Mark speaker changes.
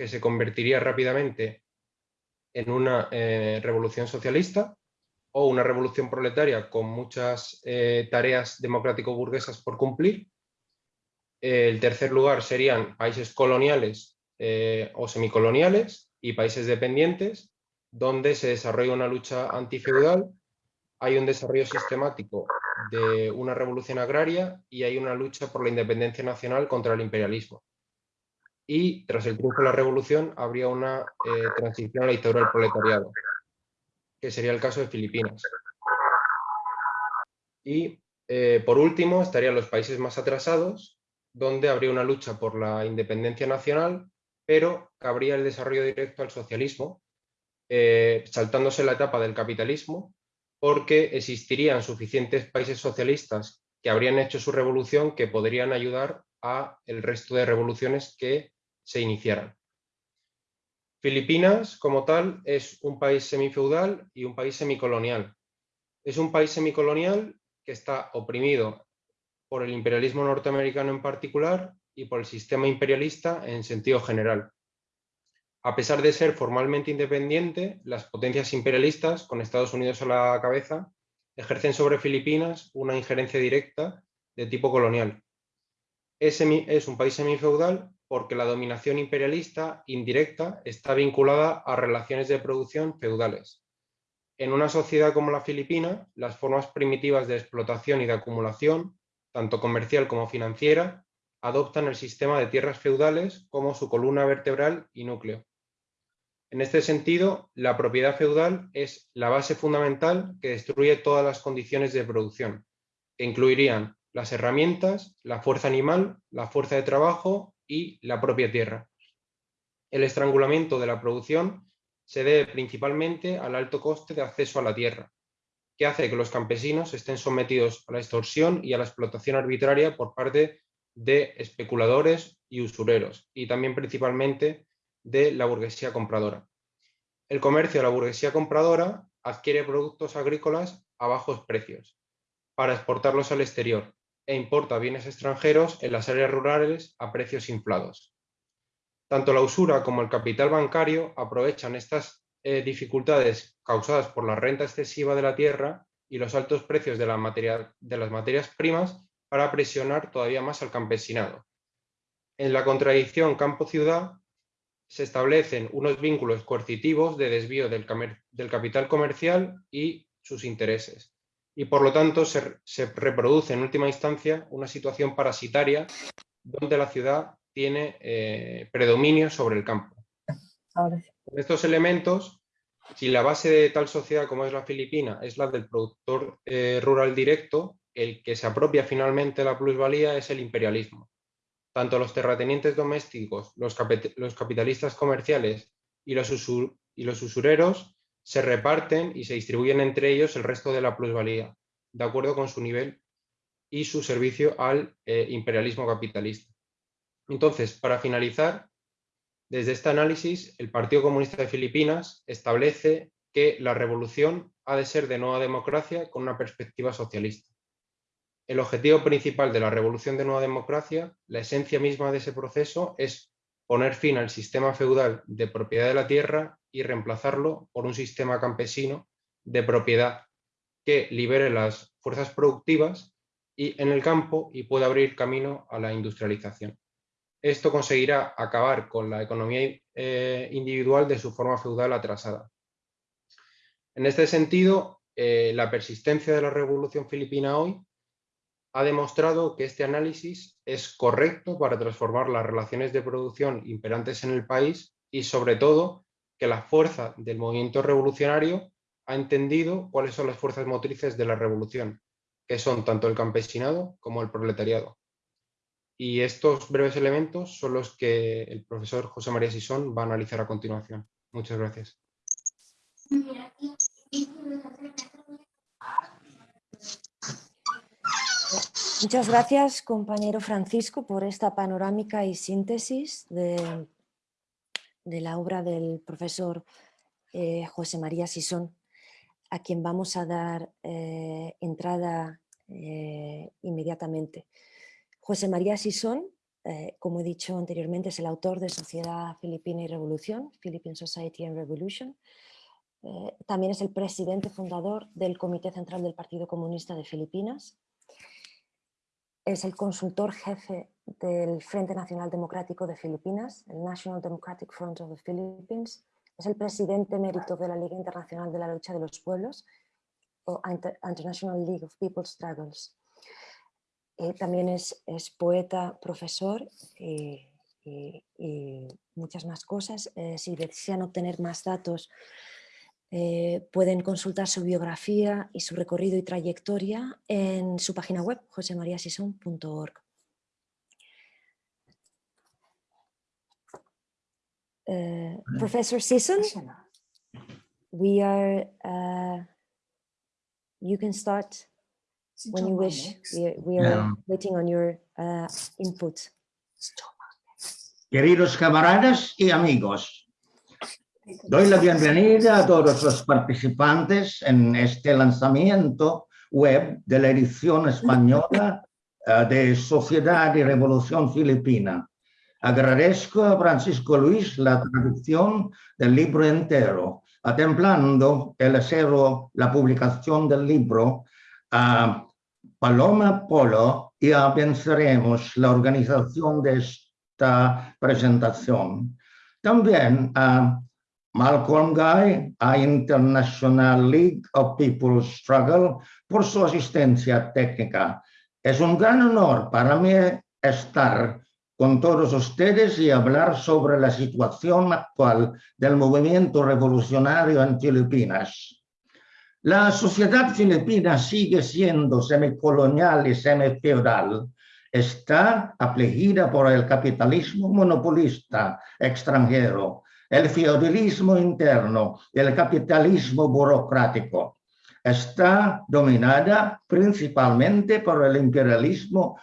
Speaker 1: que se convertiría rápidamente en una eh, revolución socialista o una revolución proletaria con muchas eh, tareas democrático-burguesas por cumplir. el tercer lugar serían países coloniales eh, o semicoloniales y países dependientes, donde se desarrolla una lucha antifeudal, hay un desarrollo sistemático de una revolución agraria y hay una lucha por la independencia nacional contra el imperialismo. Y tras el triunfo de la revolución habría una eh, transición a la dictadura del proletariado que sería el caso de Filipinas. Y eh, por último estarían los países más atrasados, donde habría una lucha por la independencia nacional, pero cabría el desarrollo directo al socialismo, eh, saltándose la etapa del capitalismo, porque existirían suficientes países socialistas que habrían hecho su revolución que podrían ayudar a el resto de revoluciones que se iniciaran. Filipinas, como tal, es un país semifeudal y un país semicolonial. Es un país semicolonial que está oprimido por el imperialismo norteamericano en particular y por el sistema imperialista en sentido general. A pesar de ser formalmente independiente, las potencias imperialistas, con Estados Unidos a la cabeza, ejercen sobre Filipinas una injerencia directa de tipo colonial. Es, es un país semifeudal porque la dominación imperialista indirecta está vinculada a relaciones de producción feudales. En una sociedad como la filipina, las formas primitivas de explotación y de acumulación, tanto comercial como financiera, adoptan el sistema de tierras feudales como su columna vertebral y núcleo. En este sentido, la propiedad feudal es la base fundamental que destruye todas las condiciones de producción, que incluirían las herramientas, la fuerza animal, la fuerza de trabajo y la propia tierra. El estrangulamiento de la producción se debe principalmente al alto coste de acceso a la tierra, que hace que los campesinos estén sometidos a la extorsión y a la explotación arbitraria por parte de especuladores y usureros, y también principalmente de la burguesía compradora. El comercio de la burguesía compradora adquiere productos agrícolas a bajos precios para exportarlos al exterior, e importa bienes extranjeros en las áreas rurales a precios inflados. Tanto la usura como el capital bancario aprovechan estas eh, dificultades causadas por la renta excesiva de la tierra y los altos precios de, las materias primas para presionar todavía más al campesinado. En la contradicción campo-ciudad se establecen unos vínculos coercitivos de desvío del capital comercial y sus intereses y por lo tanto se, reproduce en última instancia una situación parasitaria donde la ciudad tiene eh, predominio sobre el campo. Con estos elementos, si la base de tal sociedad como es la filipina es la del productor eh, rural directo, el que se apropia finalmente la plusvalía es el imperialismo. Tanto los terratenientes domésticos, los, capitalistas comerciales y los, y los usureros se reparten y se distribuyen entre ellos el resto de la plusvalía, de acuerdo con su nivel y su servicio al eh, imperialismo capitalista. Entonces, para finalizar, desde este análisis, el Partido Comunista de Filipinas establece que la revolución ha de ser de nueva democracia con una perspectiva socialista. El objetivo principal de la revolución de nueva democracia, la esencia misma de ese proceso, es poner fin al sistema feudal de propiedad de la tierra y reemplazarlo por un sistema campesino de propiedad que libere las fuerzas productivas y en el campo y pueda abrir camino a la industrialización. Esto conseguirá acabar con la economía eh, individual de su forma feudal atrasada. En este sentido, eh, la persistencia de la revolución filipina hoy ha demostrado que este análisis es correcto para transformar las relaciones de producción imperantes en el país y sobre todo que la fuerza del movimiento revolucionario ha entendido cuáles son las fuerzas motrices de la revolución, que son tanto el campesinado como el proletariado. Y estos breves elementos son los que el profesor José María Sisón va a analizar a continuación. Muchas gracias.
Speaker 2: Muchas gracias, compañero Francisco, por esta panorámica y síntesis de, la obra del profesor eh, José María Sisón, a quien vamos a dar eh, entrada eh, inmediatamente. José María Sisón como he dicho anteriormente, es el autor de Sociedad Filipina y Revolución, Philippine Society and Revolution. También es el presidente fundador del Comité Central del Partido Comunista de Filipinas. Es el consultor jefe del Frente Nacional Democrático de Filipinas, el National Democratic Front of the Philippines. Es el presidente emérito de la Liga Internacional de la Lucha de los Pueblos, o International League of People's Struggles. Eh, también es, poeta, profesor y, muchas más cosas. Eh, si desean obtener más datos, eh, pueden consultar su biografía y su recorrido y trayectoria en su página web, josemariasison.org. Professor Sison, we are, uh, you can start when you wish. We, are waiting on your uh, input.
Speaker 3: Queridos camaradas y amigos, doy la bienvenida a todos los participantes en este lanzamiento web de la edición española uh, de Sociedad y Revolución Filipina. Agradezco a Francisco Luis la traducción del libro entero, atemplando el acero, la publicación del libro a Paloma Polo ya venceremos la organización de esta presentación. También a Malcolm Guy, a International League of People's Struggle, por su asistencia técnica. Es un gran honor para mí estar con todos ustedes y hablar sobre la situación actual del movimiento revolucionario en Filipinas. La sociedad filipina sigue siendo semicolonial y semifeudal. Está afligida por el capitalismo monopolista extranjero, el feudalismo interno y el capitalismo burocrático. Está dominada principalmente por el imperialismo